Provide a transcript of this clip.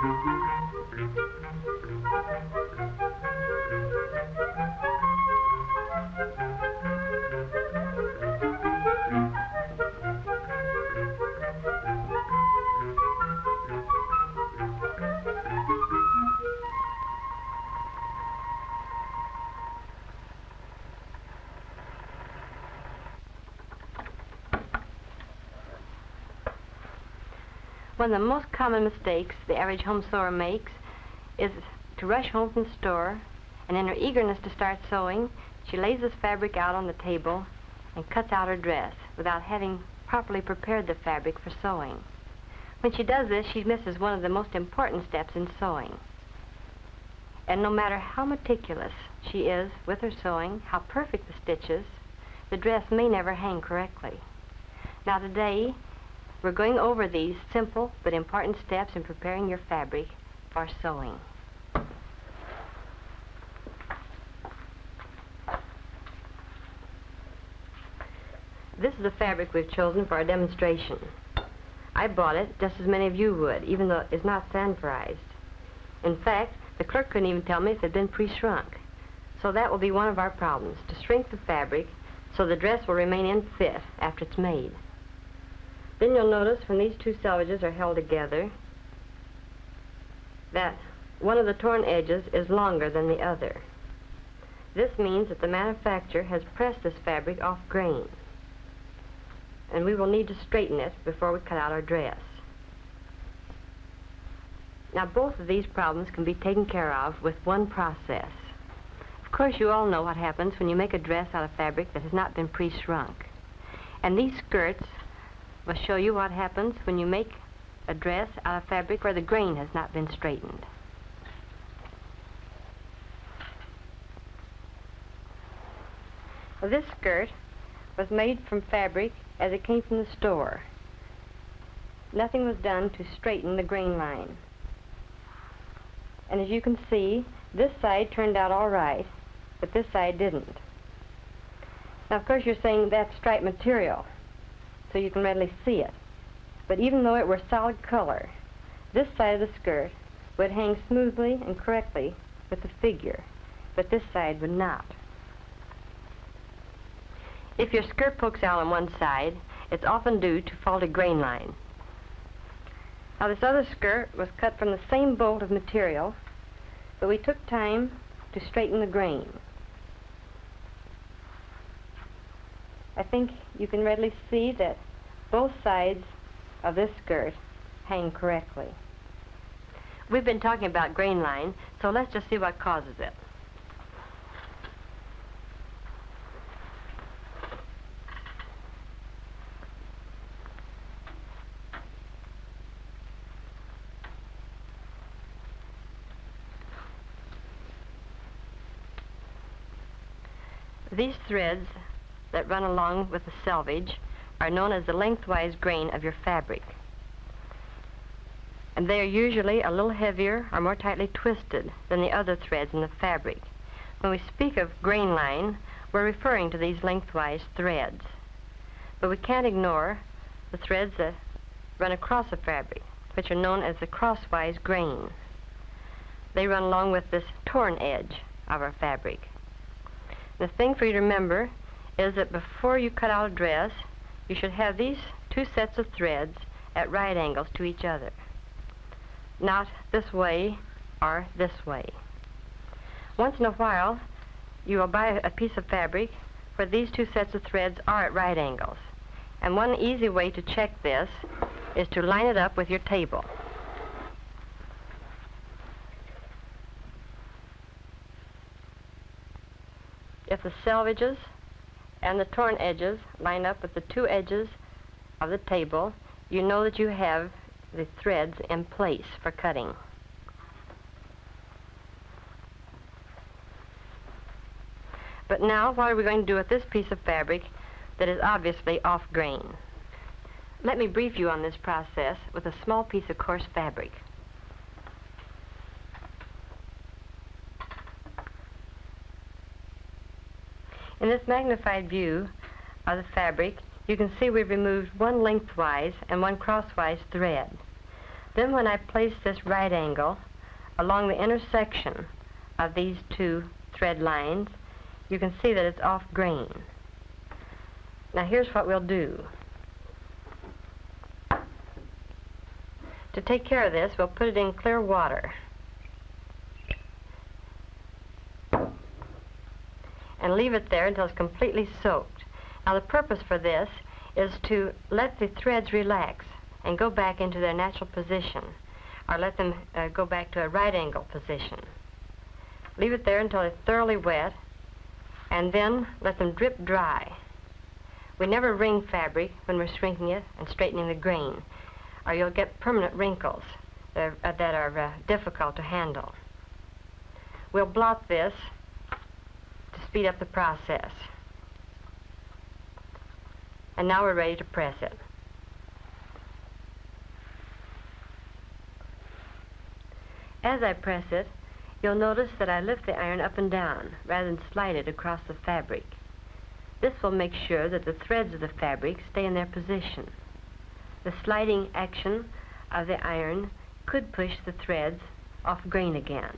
Thank you. One of the most common mistakes the average home sewer makes is to rush home from the store, and in her eagerness to start sewing, she lays this fabric out on the table and cuts out her dress without having properly prepared the fabric for sewing. When she does this, she misses one of the most important steps in sewing. And no matter how meticulous she is with her sewing, how perfect the stitches, the dress may never hang correctly. Now today, we're going over these simple but important steps in preparing your fabric for sewing. This is the fabric we've chosen for our demonstration. I bought it just as many of you would, even though it's not sanforized. In fact, the clerk couldn't even tell me if it had been pre-shrunk. So that will be one of our problems, to shrink the fabric so the dress will remain in fit after it's made. Then you'll notice when these two selvages are held together that one of the torn edges is longer than the other. This means that the manufacturer has pressed this fabric off grain. And we will need to straighten it before we cut out our dress. Now both of these problems can be taken care of with one process. Of course you all know what happens when you make a dress out of fabric that has not been pre-shrunk. And these skirts will show you what happens when you make a dress out of fabric where the grain has not been straightened. Well, this skirt was made from fabric as it came from the store. Nothing was done to straighten the grain line. And as you can see, this side turned out all right, but this side didn't. Now, of course, you're saying that's striped material so you can readily see it. But even though it were solid color, this side of the skirt would hang smoothly and correctly with the figure, but this side would not. If your skirt pokes out on one side, it's often due to faulty grain line. Now this other skirt was cut from the same bolt of material, but we took time to straighten the grain. I think you can readily see that both sides of this skirt hang correctly. We've been talking about grain line, so let's just see what causes it. These threads that run along with the selvage are known as the lengthwise grain of your fabric. And they are usually a little heavier or more tightly twisted than the other threads in the fabric. When we speak of grain line, we're referring to these lengthwise threads. But we can't ignore the threads that run across the fabric, which are known as the crosswise grain. They run along with this torn edge of our fabric. The thing for you to remember is that before you cut out a dress, you should have these two sets of threads at right angles to each other. Not this way or this way. Once in a while, you will buy a piece of fabric where these two sets of threads are at right angles. And one easy way to check this is to line it up with your table. If the selvages and the torn edges line up with the two edges of the table, you know that you have the threads in place for cutting. But now, what are we going to do with this piece of fabric that is obviously off grain? Let me brief you on this process with a small piece of coarse fabric. In this magnified view of the fabric, you can see we've removed one lengthwise and one crosswise thread. Then when I place this right angle along the intersection of these two thread lines, you can see that it's off grain. Now here's what we'll do. To take care of this, we'll put it in clear water. And leave it there until it's completely soaked. Now the purpose for this is to let the threads relax and go back into their natural position, or let them uh, go back to a right angle position. Leave it there until it's thoroughly wet, and then let them drip dry. We never wring fabric when we're shrinking it and straightening the grain, or you'll get permanent wrinkles that are, uh, that are uh, difficult to handle. We'll blot this speed up the process. And now we're ready to press it. As I press it, you'll notice that I lift the iron up and down rather than slide it across the fabric. This will make sure that the threads of the fabric stay in their position. The sliding action of the iron could push the threads off grain again.